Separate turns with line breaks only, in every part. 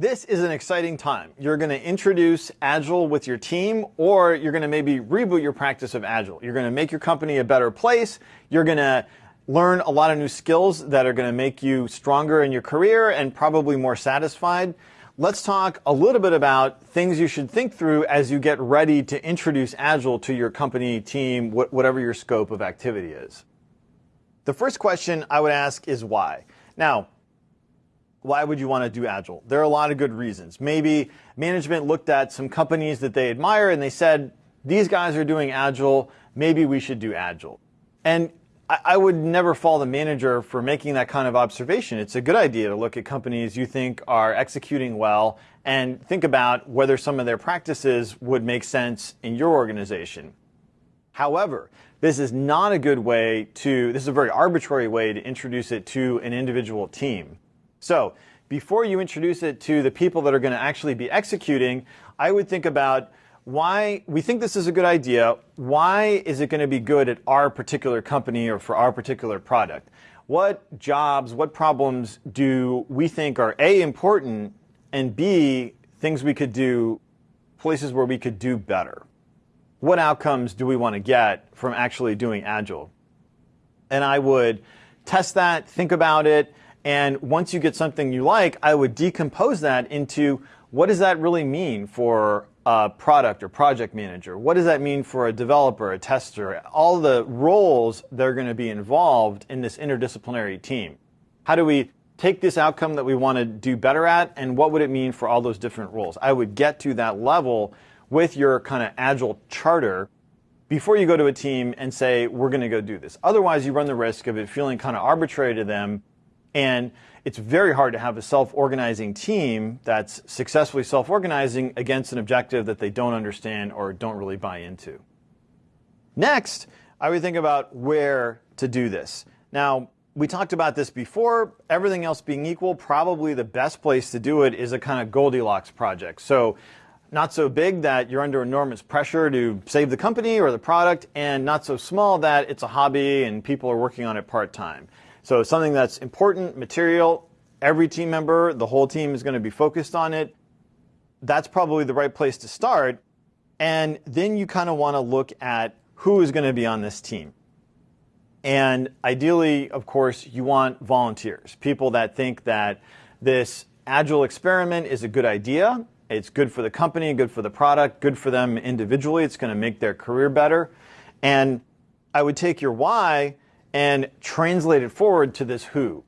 This is an exciting time. You're going to introduce Agile with your team, or you're going to maybe reboot your practice of Agile. You're going to make your company a better place. You're going to learn a lot of new skills that are going to make you stronger in your career and probably more satisfied. Let's talk a little bit about things you should think through as you get ready to introduce Agile to your company, team, whatever your scope of activity is. The first question I would ask is why. Now, why would you want to do Agile? There are a lot of good reasons. Maybe management looked at some companies that they admire and they said, these guys are doing Agile, maybe we should do Agile. And I would never fault the manager for making that kind of observation. It's a good idea to look at companies you think are executing well and think about whether some of their practices would make sense in your organization. However, this is not a good way to, this is a very arbitrary way to introduce it to an individual team. So before you introduce it to the people that are going to actually be executing, I would think about why we think this is a good idea. Why is it going to be good at our particular company or for our particular product? What jobs, what problems do we think are A, important, and B, things we could do, places where we could do better? What outcomes do we want to get from actually doing Agile? And I would test that, think about it, and once you get something you like, I would decompose that into what does that really mean for a product or project manager? What does that mean for a developer, a tester? All the roles that are going to be involved in this interdisciplinary team. How do we take this outcome that we want to do better at and what would it mean for all those different roles? I would get to that level with your kind of agile charter before you go to a team and say, we're going to go do this. Otherwise, you run the risk of it feeling kind of arbitrary to them and it's very hard to have a self-organizing team that's successfully self-organizing against an objective that they don't understand or don't really buy into. Next, I would think about where to do this. Now, we talked about this before. Everything else being equal, probably the best place to do it is a kind of Goldilocks project. So not so big that you're under enormous pressure to save the company or the product, and not so small that it's a hobby and people are working on it part-time. So something that's important, material, every team member, the whole team is going to be focused on it. That's probably the right place to start. And then you kind of want to look at who is going to be on this team. And ideally, of course, you want volunteers, people that think that this agile experiment is a good idea. It's good for the company, good for the product, good for them individually. It's going to make their career better. And I would take your why and translate it forward to this who.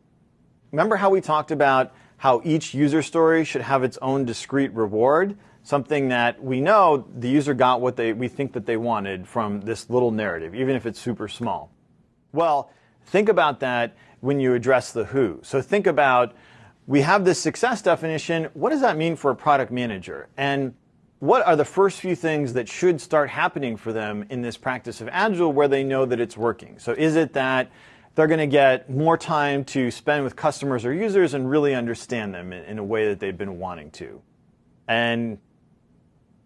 Remember how we talked about how each user story should have its own discrete reward? Something that we know the user got what they, we think that they wanted from this little narrative, even if it's super small. Well, think about that when you address the who. So think about, we have this success definition. What does that mean for a product manager? And what are the first few things that should start happening for them in this practice of Agile where they know that it's working? So is it that they're going to get more time to spend with customers or users and really understand them in, a way that they've been wanting to? And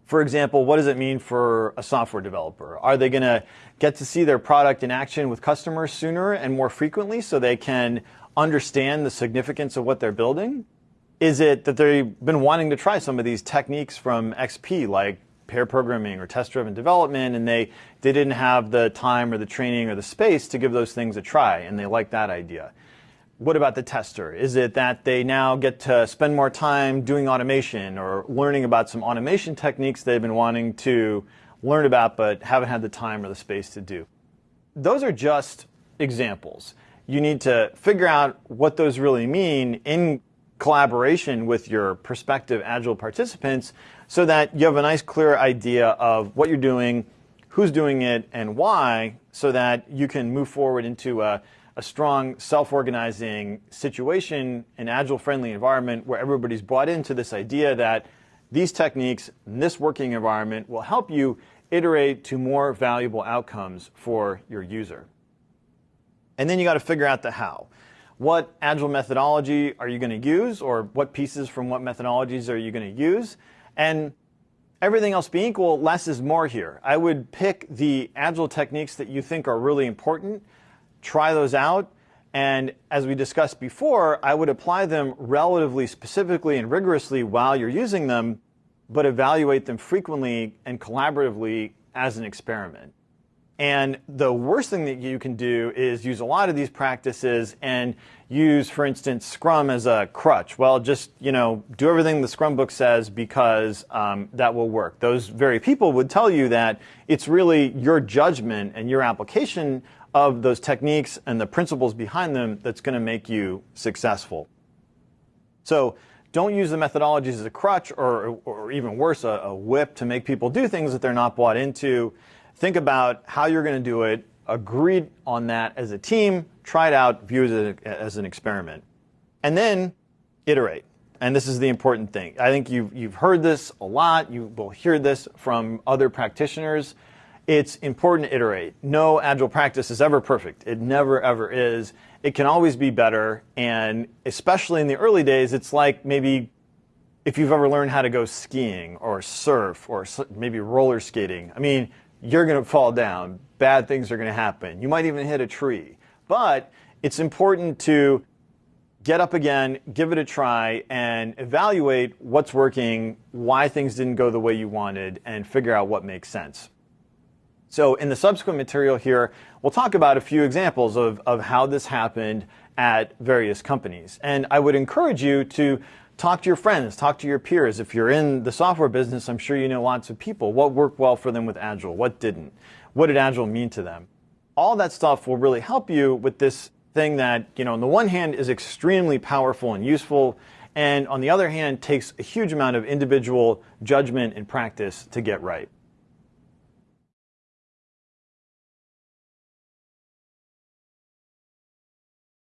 for example, what does it mean for a software developer? Are they going to get to see their product in action with customers sooner and more frequently so they can understand the significance of what they're building? Is it that they've been wanting to try some of these techniques from XP, like pair programming or test-driven development, and they, they didn't have the time or the training or the space to give those things a try, and they like that idea. What about the tester? Is it that they now get to spend more time doing automation or learning about some automation techniques they've been wanting to learn about but haven't had the time or the space to do? Those are just examples. You need to figure out what those really mean in collaboration with your prospective Agile participants so that you have a nice clear idea of what you're doing, who's doing it, and why, so that you can move forward into a, a strong self-organizing situation, an Agile-friendly environment where everybody's bought into this idea that these techniques in this working environment will help you iterate to more valuable outcomes for your user. And then you got to figure out the how what agile methodology are you going to use or what pieces from what methodologies are you going to use and everything else being equal less is more here i would pick the agile techniques that you think are really important try those out And as we discussed before, I would apply them relatively specifically and rigorously while you're using them, but evaluate them frequently and collaboratively as an experiment. And the worst thing that you can do is use a lot of these practices and use, for instance, Scrum as a crutch. Well, just you know, do everything the Scrum book says because um, that will work. Those very people would tell you that it's really your judgment and your application of those techniques and the principles behind them that's going to make you successful. So don't use the methodologies as a crutch or, or even worse, a, a whip to make people do things that they're not bought into. Think about how you're going to do it, agree on that as a team, try it out, view it as an experiment. And then iterate. And this is the important thing. I think you've, you've heard this a lot. You will hear this from other practitioners. It's important to iterate. No agile practice is ever perfect. It never, ever is. It can always be better. And especially in the early days, it's like maybe if you've ever learned how to go skiing or surf or maybe roller skating. I mean, you're going to fall down. Bad things are going to happen. You might even hit a tree. But it's important to get up again, give it a try, and evaluate what's working, why things didn't go the way you wanted, and figure out what makes sense. So in the subsequent material here, we'll talk about a few examples of, of how this happened at various companies. And I would encourage you to Talk to your friends, talk to your peers. If you're in the software business, I'm sure you know lots of people. What worked well for them with Agile? What didn't? What did Agile mean to them? All that stuff will really help you with this thing that, you know, on the one hand is extremely powerful and useful, and on the other hand takes a huge amount of individual judgment and practice to get right.